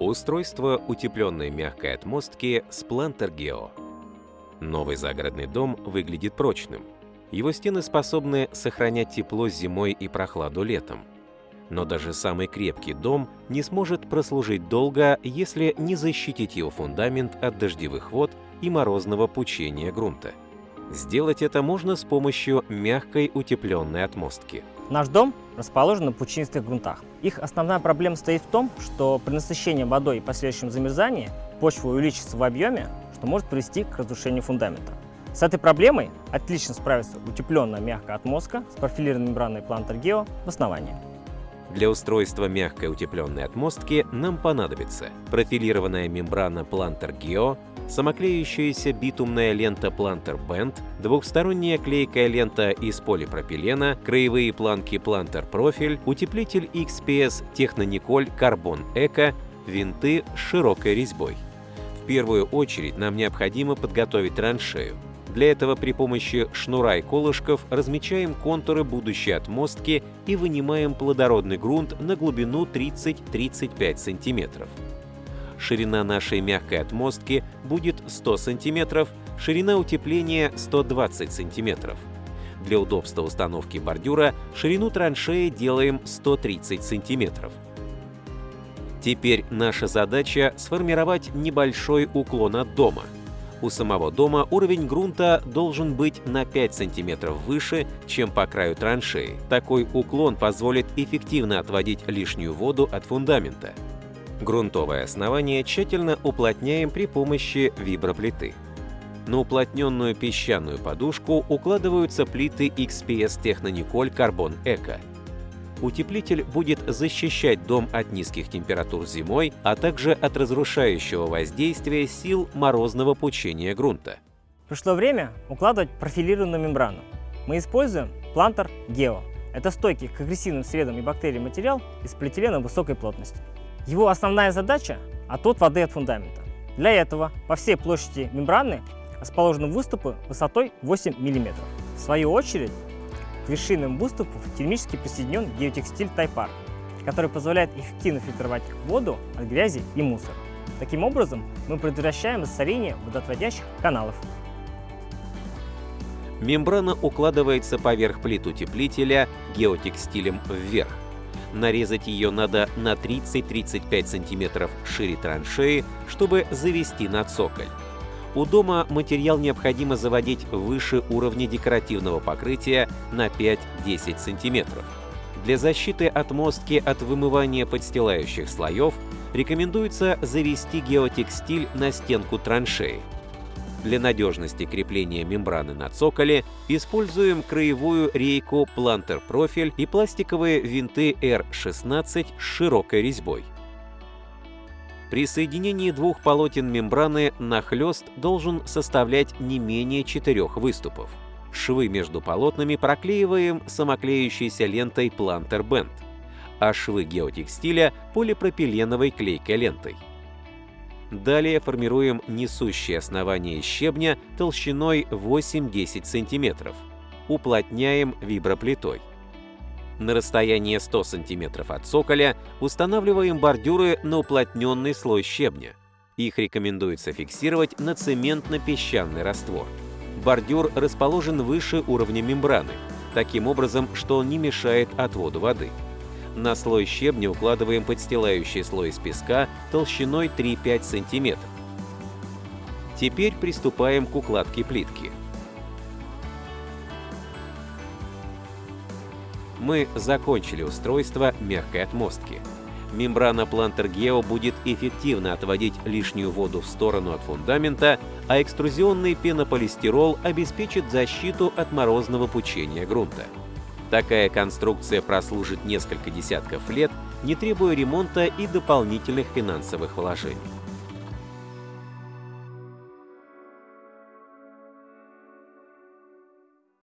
Устройство утепленной мягкой отмостки Splanter Geo. Новый загородный дом выглядит прочным. Его стены способны сохранять тепло зимой и прохладу летом. Но даже самый крепкий дом не сможет прослужить долго, если не защитить его фундамент от дождевых вод и морозного пучения грунта. Сделать это можно с помощью мягкой утепленной отмостки. Наш дом расположен на пучинистых грунтах. Их основная проблема стоит в том, что при насыщении водой и последующем замерзании почва увеличится в объеме, что может привести к разрушению фундамента. С этой проблемой отлично справится утепленная мягкая отмостка с профилированной мембраной Geo в основании. Для устройства мягкой утепленной отмостки нам понадобится профилированная мембрана Planter Geo, самоклеющаяся битумная лента Planter Band, двухсторонняя клейкая лента из полипропилена, краевые планки Planter Profil, утеплитель XPS Technonicol Carbon Eco, винты с широкой резьбой. В первую очередь нам необходимо подготовить траншею. Для этого при помощи шнура и колышков размечаем контуры будущей отмостки и вынимаем плодородный грунт на глубину 30-35 см. Ширина нашей мягкой отмостки будет 100 см, ширина утепления 120 см. Для удобства установки бордюра ширину траншеи делаем 130 см. Теперь наша задача сформировать небольшой уклон от дома – у самого дома уровень грунта должен быть на 5 см выше, чем по краю траншеи. Такой уклон позволит эффективно отводить лишнюю воду от фундамента. Грунтовое основание тщательно уплотняем при помощи виброплиты. На уплотненную песчаную подушку укладываются плиты XPS Technonicol Carbon Eco – утеплитель будет защищать дом от низких температур зимой, а также от разрушающего воздействия сил морозного пучения грунта. Пришло время укладывать профилированную мембрану. Мы используем плантер Geo. Это стойкий к агрессивным средам и бактериям материал из полиэтилена высокой плотности. Его основная задача – отвод воды от фундамента. Для этого по всей площади мембраны расположены выступы высотой 8 мм. В свою очередь, вершинам выступов термически присоединен геотекстиль Тайпар, который позволяет эффективно фильтровать воду от грязи и мусора. Таким образом, мы предотвращаем засорение водоотводящих каналов. Мембрана укладывается поверх плит утеплителя геотекстилем вверх. Нарезать ее надо на 30-35 см шире траншеи, чтобы завести на цоколь. У дома материал необходимо заводить выше уровня декоративного покрытия на 5-10 см. Для защиты отмостки от вымывания подстилающих слоев рекомендуется завести геотекстиль на стенку траншеи. Для надежности крепления мембраны на цоколе используем краевую рейку Profil и пластиковые винты R16 с широкой резьбой. При соединении двух полотен мембраны нахлест должен составлять не менее четырех выступов. Швы между полотнами проклеиваем самоклеющейся лентой Planter Band, а швы геотекстиля – полипропиленовой клейкой лентой. Далее формируем несущее основание щебня толщиной 8-10 см. Уплотняем виброплитой. На расстоянии 100 см от цоколя устанавливаем бордюры на уплотненный слой щебня. Их рекомендуется фиксировать на цементно-песчаный раствор. Бордюр расположен выше уровня мембраны, таким образом, что он не мешает отводу воды. На слой щебня укладываем подстилающий слой из песка толщиной 3-5 см. Теперь приступаем к укладке плитки. Мы закончили устройство мягкой отмостки. Мембрана Planter Geo будет эффективно отводить лишнюю воду в сторону от фундамента, а экструзионный пенополистирол обеспечит защиту от морозного пучения грунта. Такая конструкция прослужит несколько десятков лет, не требуя ремонта и дополнительных финансовых вложений.